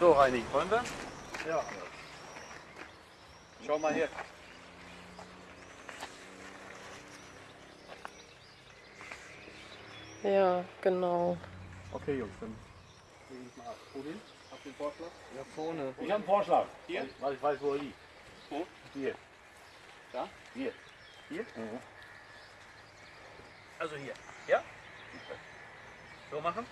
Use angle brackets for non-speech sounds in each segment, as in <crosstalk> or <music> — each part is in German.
So, Reini, wollen wir? Ja. Schau mal her. Ja, genau. Okay, Jungs, dann lege ich mal ab. Wohin? Habt ihr einen Vorschlag? Da vorne. Ich habe einen Vorschlag. Hier? Weil ich weiß, wo er liegt. Wo? Hier. Da? Hier. Hier? Mhm. Also hier. Ja? So machen?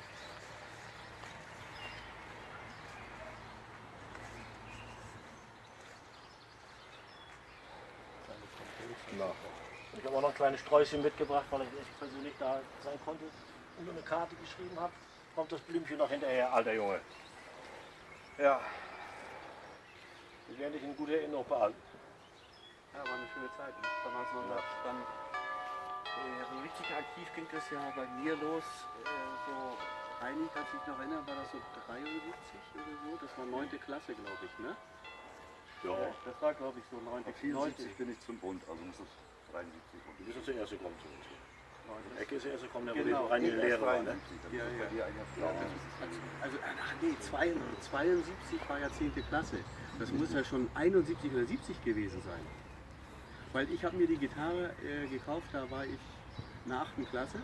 Ich habe auch noch ein kleines Sträußchen mitgebracht, weil ich echt persönlich da sein konnte und eine Karte geschrieben habe. Kommt das Blümchen noch hinterher, alter Junge. Ja. Wir werden dich in guter Erinnerung behalten. Ja, war eine schöne Zeit. Damals noch ja. dann äh, so richtig aktiv ging das ja bei mir los. Äh, so Reini, kannst du dich noch erinnern, war das so 73 oder so? Das war 9. Klasse, glaube ich, ne? Ja. Das war, glaube ich, so 9. 74 bin ich zum Bund, also muss das 73 Du bist ja zuerst gekommen zu uns. hier. Neun. Ecke ist der erste gekommen, der Genau. wo die reine Lehre war. Ne? 73, dann Ja, ist das ja. also, also ach nee, 72, 72 war ja 10. Klasse. Das muss ja schon 71 oder 70 gewesen sein. Weil ich habe mir die Gitarre äh, gekauft, da war ich in der 8. Klasse.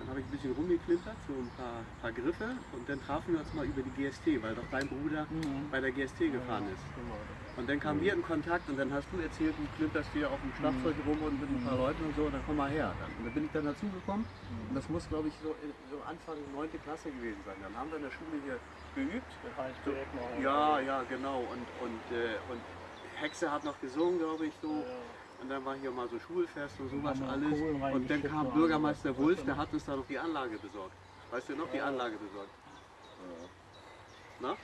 Dann habe ich ein bisschen rumgeklimpert, so ein paar, paar Griffe und dann trafen wir uns mal über die GST, weil doch dein Bruder bei der GST gefahren ist. Und dann kamen wir in Kontakt und dann hast du erzählt, du klimperst hier auf dem Schlagzeug rum und mit ein paar Leuten und so, und dann komm mal her. Dann, und dann bin ich dann dazugekommen und das muss glaube ich so, so Anfang 9. Klasse gewesen sein. Dann haben wir in der Schule hier geübt. Noch. Ja, ja, genau. Und, und, äh, und Hexe hat noch gesungen, glaube ich, so. Und dann war hier mal so Schulfest und sowas alles. Und dann kam Bürgermeister alles. Wulff, der hat uns da noch die Anlage besorgt. Weißt du noch, die Anlage besorgt? Na?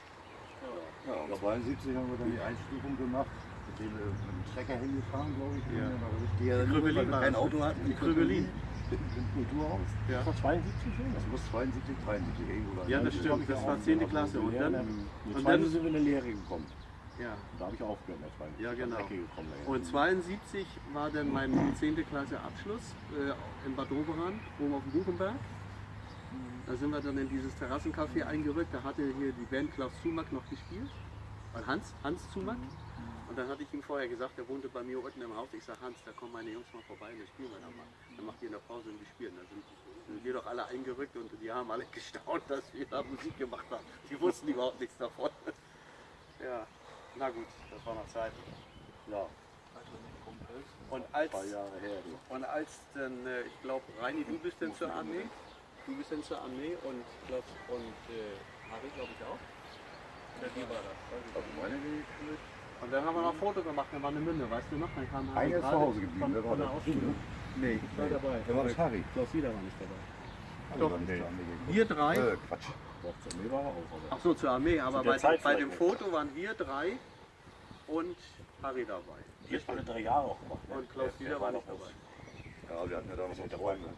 Ja, und 72 haben wir dann die Einstufung gemacht, mit dem wir mit dem Trecker hingefahren, glaube ich. Ja. Richtig, ja, Krüppelin weil wir war kein das. Auto hatten. Die Krüppelin. Im Kulturhaus. Ja. Das war 72 schon? Das muss 72, 73 irgendwo Ja, das stimmt. Das war 10. Klasse. Und dann, Die und dann, sind wir in eine Lehre gekommen. Ja. Da habe ich aufgehört, der zweiten. Ja, Ich bin genau. gekommen, ey. Und 72 war dann mein 10. Klasse Abschluss äh, in Bad Doberan, oben auf dem Buchenberg. Da sind wir dann in dieses Terrassencafé eingerückt. Da hatte hier die Band Klaus Zumack noch gespielt. Und Hans, Hans Zumack. Und dann hatte ich ihm vorher gesagt, der wohnte bei mir unten im Haus. Ich sage, Hans, da kommen meine Jungs mal vorbei und dann spielen wir da mal. Dann macht ihr in der Pause und wir spielen. Da sind, sind wir doch alle eingerückt und die haben alle <laughs> gestaunt, dass wir da Musik gemacht haben. Die wussten überhaupt nichts davon. Na gut, das war noch Zeit. Ja, Und als, und als dann, äh, ich glaube, Reini, du bist dann zur Armee. Du bist dann zur Armee und, glaub, und äh, Harry, glaube ich, auch. Oder wie war das? Und dann haben wir noch ein Foto gemacht, dann war eine Münde, weißt du noch? Dann kam Harry Einer ist zu Hause geblieben, wer war von der? Ausbildung. Nee, ich war dabei. Wer war das? Harry. Klaus Wieder war nicht dabei. Doch, nee. Wir drei, Äh, Quatsch. Doch, zu mir war er auch. Ach so, zur Armee, aber bei, Zeit bei dem Foto waren wir drei und Harry dabei. die hat alle drei Jahre auch gemacht. Ne? Und Klaus der war noch dabei. Ja, wir hatten ja da noch. Freundin.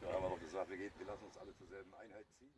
Da haben wir noch gesagt, wir, gehen, wir lassen uns alle zur selben Einheit ziehen.